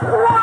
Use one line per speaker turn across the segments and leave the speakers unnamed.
Christ.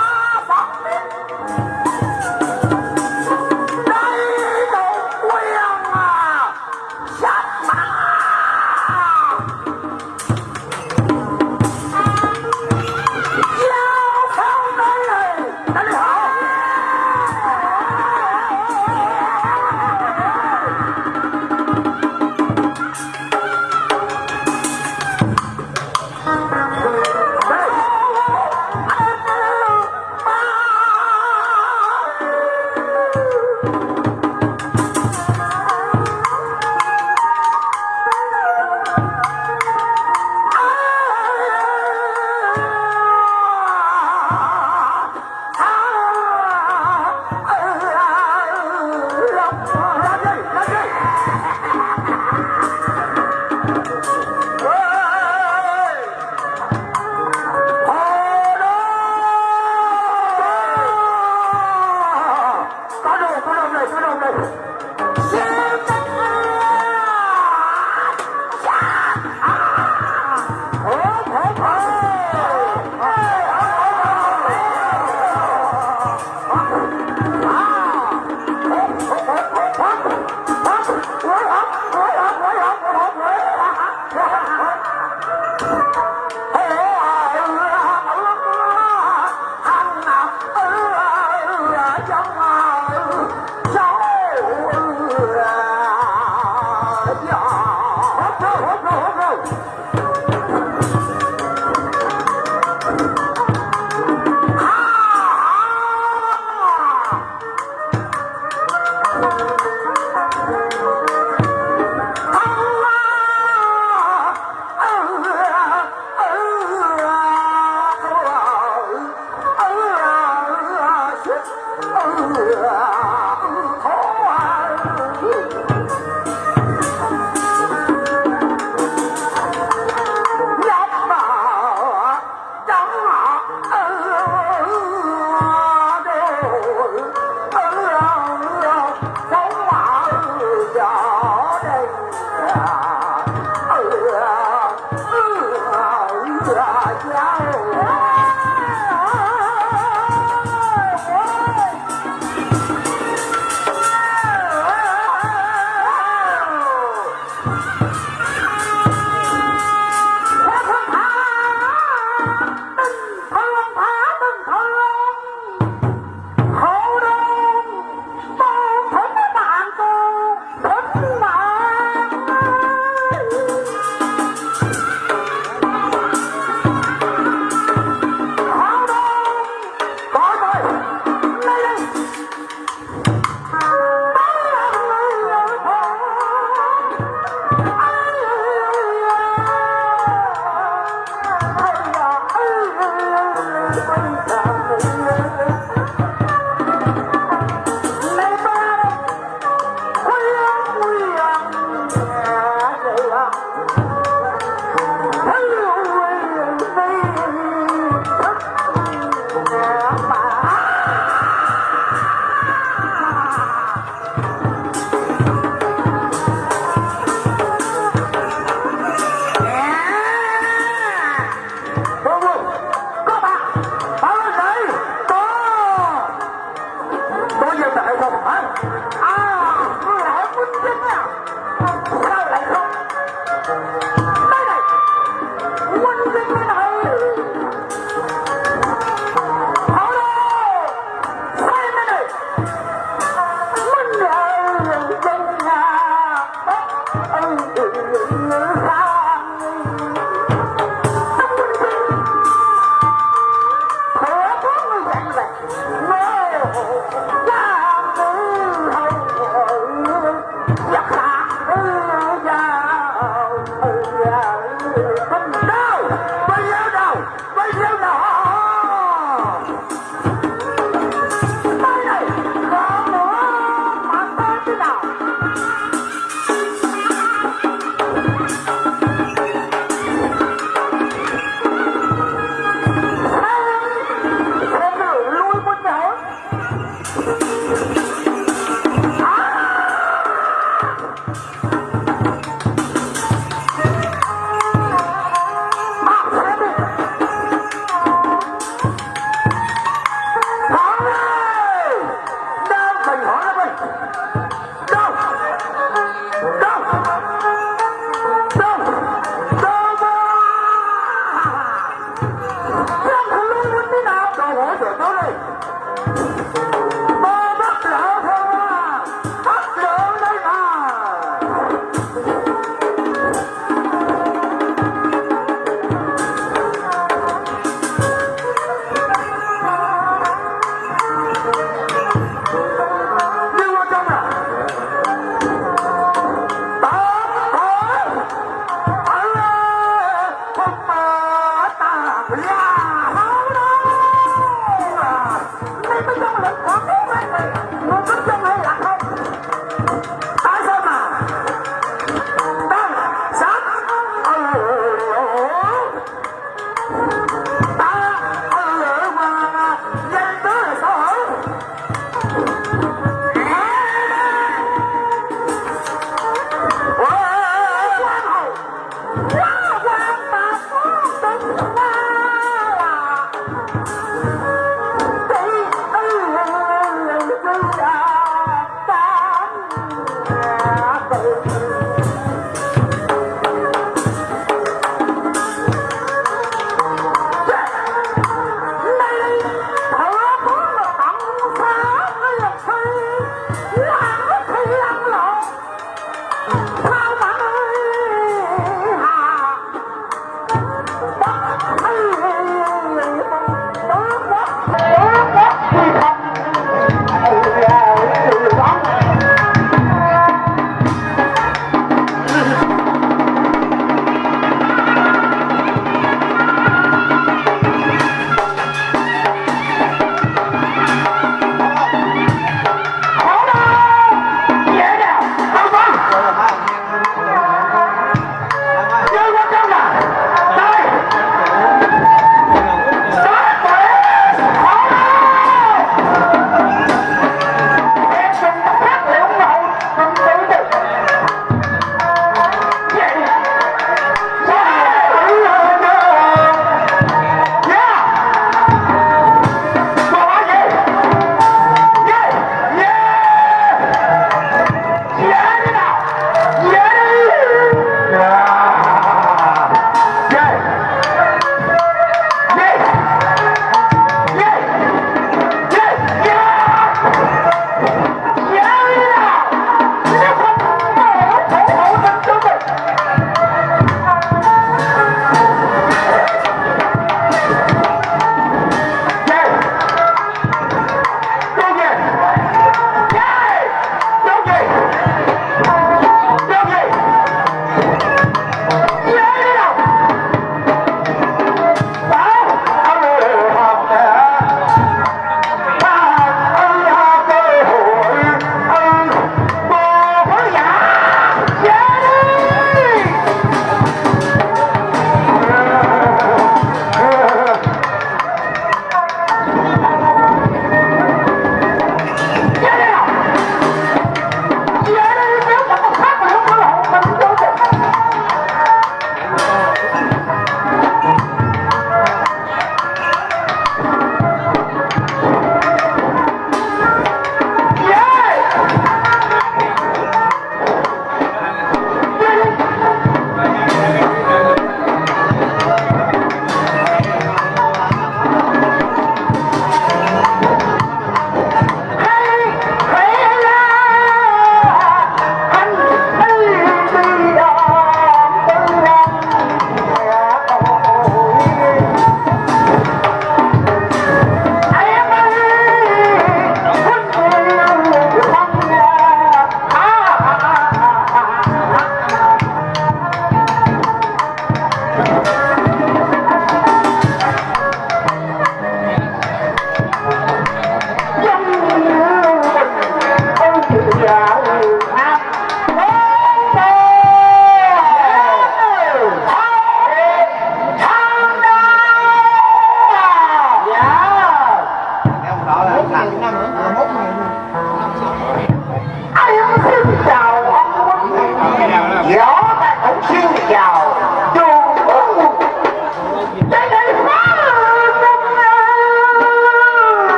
Pride.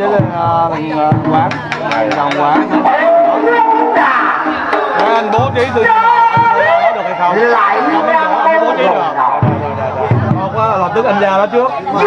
Với lên thằng quán thằng quán Để anh bố trí từ anh được hay không
lại
không anh bố trí được không có lập tức anh ra đó trước Mà